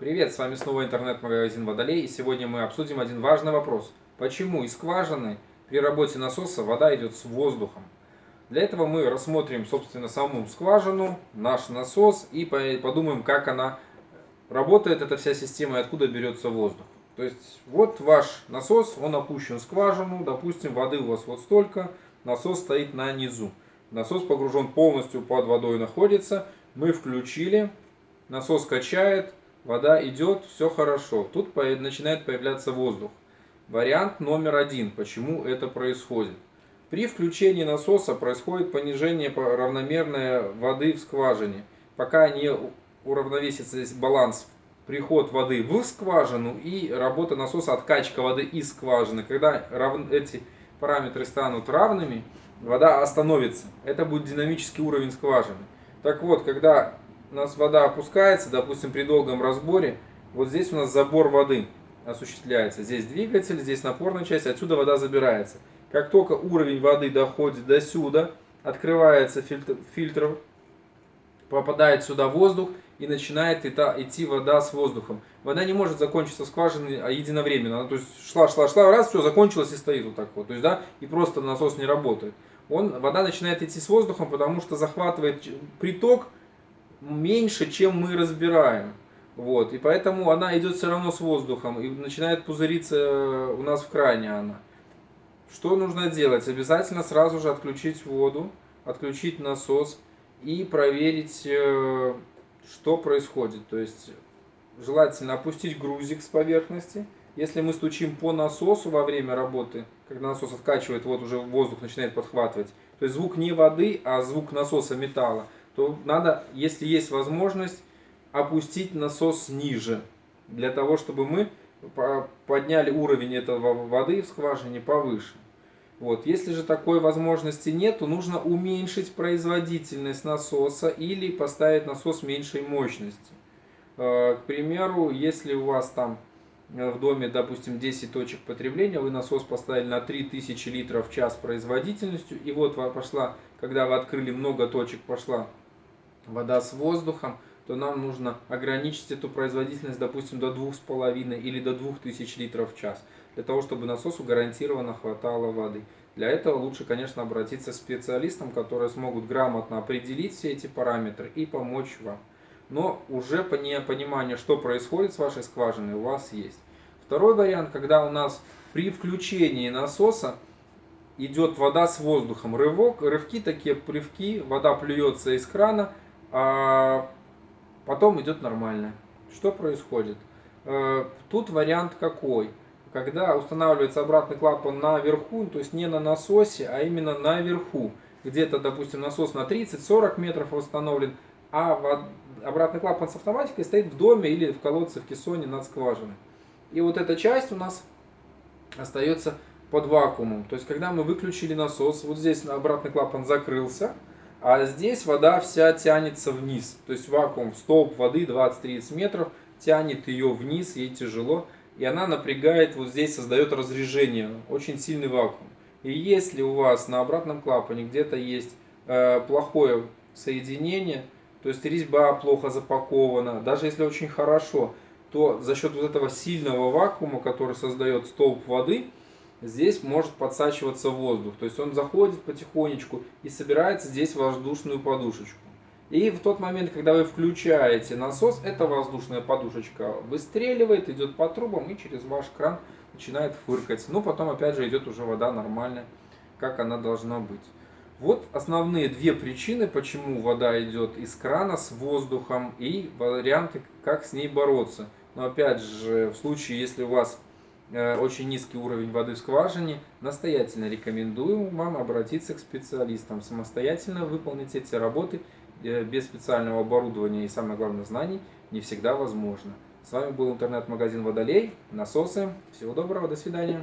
Привет, с вами снова интернет-магазин Водолей, и сегодня мы обсудим один важный вопрос. Почему из скважины при работе насоса вода идет с воздухом? Для этого мы рассмотрим, собственно, саму скважину, наш насос и подумаем, как она работает, эта вся система, и откуда берется воздух. То есть, вот ваш насос, он опущен в скважину, допустим, воды у вас вот столько, насос стоит на низу. Насос погружен полностью под водой находится, мы включили, насос качает, вода идет, все хорошо. Тут начинает появляться воздух. Вариант номер один, почему это происходит. При включении насоса происходит понижение равномерной воды в скважине. Пока не уравновесится баланс приход воды в скважину и работа насоса, откачка воды из скважины. Когда эти параметры станут равными, вода остановится. Это будет динамический уровень скважины. Так вот, когда у нас вода опускается, допустим, при долгом разборе, вот здесь у нас забор воды осуществляется. Здесь двигатель, здесь напорная часть, отсюда вода забирается. Как только уровень воды доходит до сюда, открывается фильтр, фильтр попадает сюда воздух и начинает идти вода с воздухом. Вода не может закончиться скважины а единовременно. Она, то есть шла, шла, шла, раз, все, закончилось и стоит вот так вот. То есть, да, и просто насос не работает. Он, вода начинает идти с воздухом, потому что захватывает приток, меньше, чем мы разбираем. Вот, и поэтому она идет все равно с воздухом и начинает пузыриться у нас в кране она. Что нужно делать? Обязательно сразу же отключить воду, отключить насос и проверить, э, что происходит. То есть желательно опустить грузик с поверхности. Если мы стучим по насосу во время работы, когда насос откачивает, вот уже воздух начинает подхватывать, то есть звук не воды, а звук насоса металла, то надо, если есть возможность, опустить насос ниже, для того, чтобы мы подняли уровень этого воды в скважине повыше. Вот. Если же такой возможности нет, то нужно уменьшить производительность насоса или поставить насос меньшей мощности. Э, к примеру, если у вас там э, в доме, допустим, 10 точек потребления, вы насос поставили на 3000 литров в час производительностью, и вот пошла, когда вы открыли много точек, пошла вода с воздухом, то нам нужно ограничить эту производительность, допустим, до 2,5 или до 2000 литров в час, для того, чтобы насосу гарантированно хватало воды. Для этого лучше, конечно, обратиться к специалистам, которые смогут грамотно определить все эти параметры и помочь вам. Но уже понимание, что происходит с вашей скважиной, у вас есть. Второй вариант, когда у нас при включении насоса идет вода с воздухом. Рывок, рывки такие, плевки, вода плюется из крана, а потом идет нормально. Что происходит? Э, тут вариант какой? Когда устанавливается обратный клапан наверху, то есть не на насосе, а именно наверху. Где-то, допустим, насос на 30-40 метров установлен, а обратный клапан с автоматикой стоит в доме или в колодце в кессоне над скважиной. И вот эта часть у нас остается под вакуумом. То есть, когда мы выключили насос, вот здесь обратный клапан закрылся, а здесь вода вся тянется вниз. То есть вакуум, столб воды 20-30 метров, тянет ее вниз, ей тяжело. И она напрягает, вот здесь создает разрежение, очень сильный вакуум. И если у вас на обратном клапане где-то есть э, плохое соединение, то есть резьба плохо запакована, даже если очень хорошо, то за счет вот этого сильного вакуума, который создает столб воды, здесь может подсачиваться воздух. То есть он заходит потихонечку и собирается здесь воздушную подушечку. И в тот момент, когда вы включаете насос, эта воздушная подушечка выстреливает, идет по трубам и через ваш кран начинает фыркать. Ну, потом опять же идет уже вода нормальная, как она должна быть. Вот основные две причины, почему вода идет из крана с воздухом и варианты, как с ней бороться. Но опять же, в случае, если у вас очень низкий уровень воды в скважине, настоятельно рекомендую вам обратиться к специалистам. Самостоятельно выполнить эти работы э, без специального оборудования и, самое главное, знаний не всегда возможно. С вами был интернет-магазин Водолей, насосы. Всего доброго, до свидания.